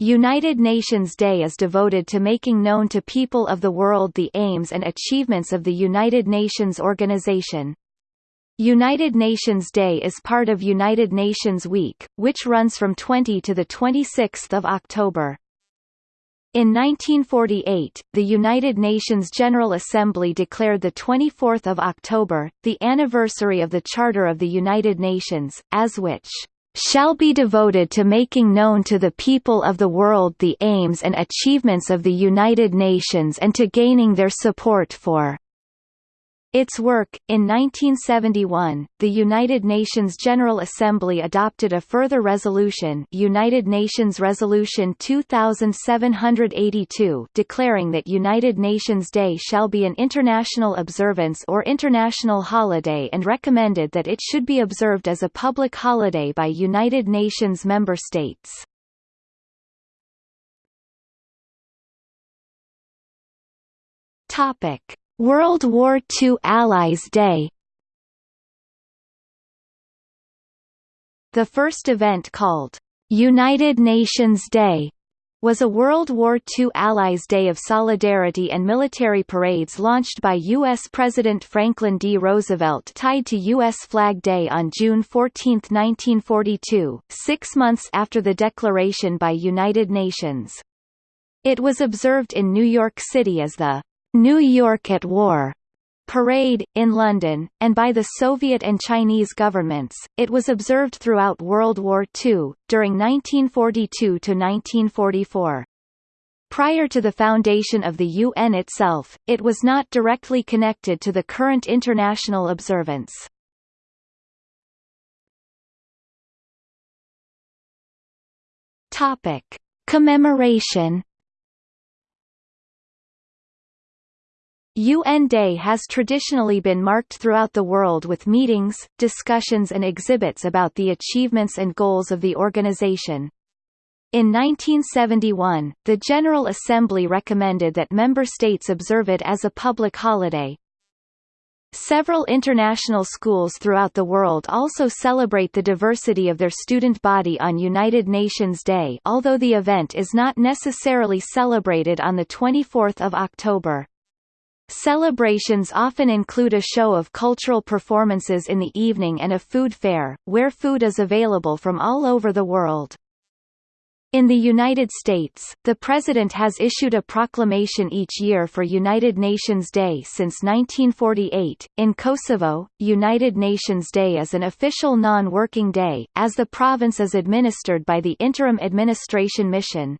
United Nations Day is devoted to making known to people of the world the aims and achievements of the United Nations organization. United Nations Day is part of United Nations Week, which runs from 20 to 26 October. In 1948, the United Nations General Assembly declared 24 October, the anniversary of the Charter of the United Nations, as which shall be devoted to making known to the people of the world the aims and achievements of the United Nations and to gaining their support for its work. In 1971, the United Nations General Assembly adopted a further resolution United Nations Resolution 2782 declaring that United Nations Day shall be an international observance or international holiday and recommended that it should be observed as a public holiday by United Nations member states. Topic World War II Allies Day The first event called United Nations Day was a World War II Allies Day of Solidarity and military parades launched by U.S. President Franklin D. Roosevelt tied to U.S. Flag Day on June 14, 1942, six months after the declaration by United Nations. It was observed in New York City as the New York at War parade, in London, and by the Soviet and Chinese governments. It was observed throughout World War II, during 1942 to 1944. Prior to the foundation of the UN itself, it was not directly connected to the current international observance. Topic. Commemoration UN Day has traditionally been marked throughout the world with meetings, discussions and exhibits about the achievements and goals of the organization. In 1971, the General Assembly recommended that member states observe it as a public holiday. Several international schools throughout the world also celebrate the diversity of their student body on United Nations Day although the event is not necessarily celebrated on 24 October. Celebrations often include a show of cultural performances in the evening and a food fair, where food is available from all over the world. In the United States, the President has issued a proclamation each year for United Nations Day since 1948. In Kosovo, United Nations Day is an official non-working day, as the province is administered by the Interim Administration Mission.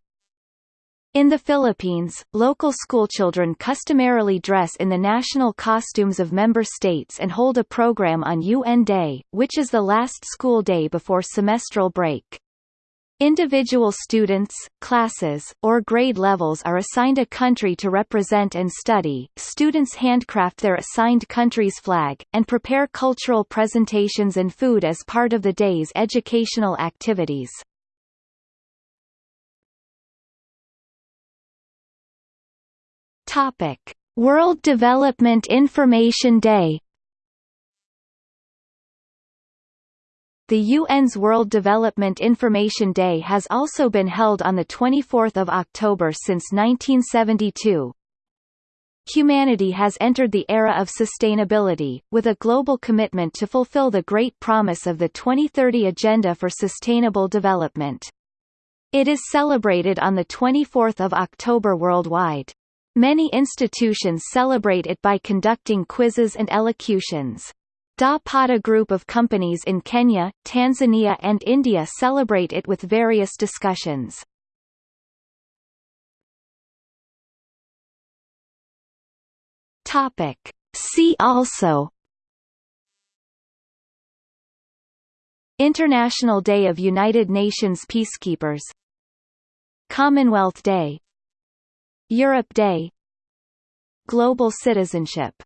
In the Philippines, local schoolchildren customarily dress in the national costumes of member states and hold a program on UN Day, which is the last school day before semestral break. Individual students, classes, or grade levels are assigned a country to represent and study. Students handcraft their assigned country's flag, and prepare cultural presentations and food as part of the day's educational activities. Topic: World Development Information Day. The UN's World Development Information Day has also been held on the 24th of October since 1972. Humanity has entered the era of sustainability, with a global commitment to fulfill the great promise of the 2030 Agenda for Sustainable Development. It is celebrated on 24 October worldwide. Many institutions celebrate it by conducting quizzes and elocutions. Da Pata group of companies in Kenya, Tanzania and India celebrate it with various discussions. Topic. See also International Day of United Nations Peacekeepers Commonwealth Day Europe Day. Global citizenship